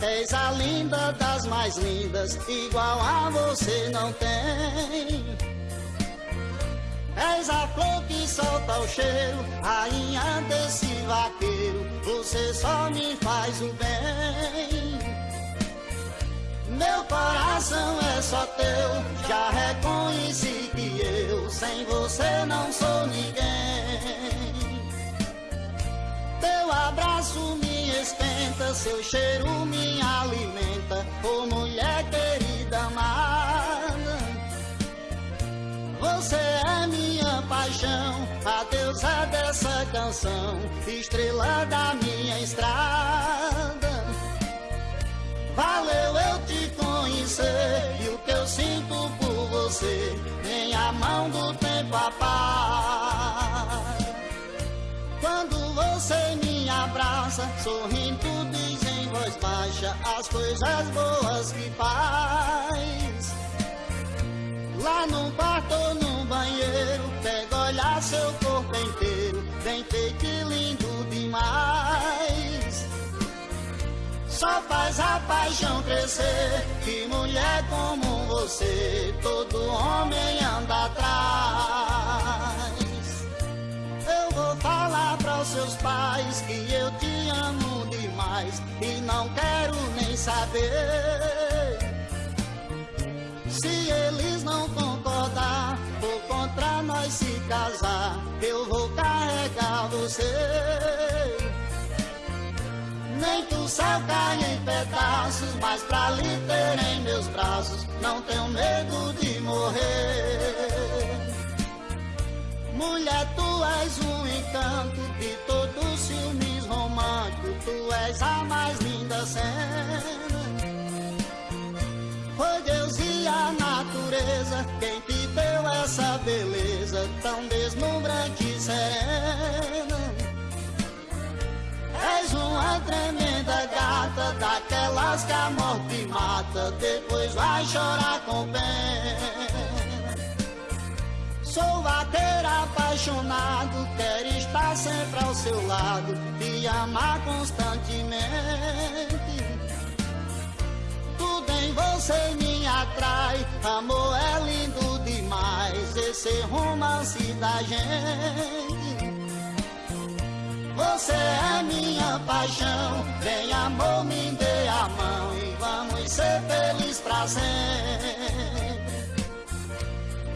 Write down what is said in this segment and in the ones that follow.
És a linda das mais lindas, igual a você não tem. És a flor que solta o cheiro, rainha desse vaqueiro, você só me faz o bem. Meu coração é só teu, já reconheci que eu sem você não sou ninguém. Seu cheiro me alimenta, oh mulher querida amada. Você é minha paixão, a deusa dessa canção, estrela da minha estrada. Valeu eu te conhecer e o que eu sinto por você, nem a mão do tempo apaga. Quando você me abraça, sorrindo baixa as coisas boas que faz. Lá no quarto ou no banheiro, pega olhar seu corpo inteiro, bem feito e lindo demais. Só faz a paixão crescer, que mulher como você, todo homem anda atrás. Não quero nem saber. Se eles não concordar ou contra nós se casar, eu vou carregar você. Nem o céu caia em pedaços, mas pra lhe ter em meus braços, não tenho medo de morrer. Tu és a mais linda cena. Foi Deus e a natureza quem te deu essa beleza tão deslumbrante e serena. És uma tremenda gata, daquelas que a morte mata, depois vai chorar com pena. Sempre ao seu lado, te amar constantemente. Tudo em você me atrai, amor é lindo demais, esse romance da gente. Você é minha paixão, vem amor, me dê a mão e vamos ser felizes pra sempre.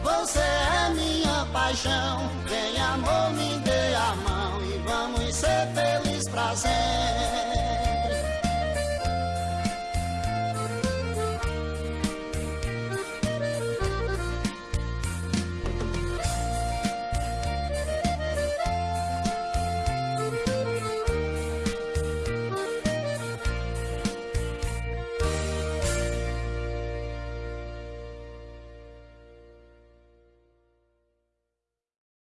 Você é minha paixão, vem amor, me dê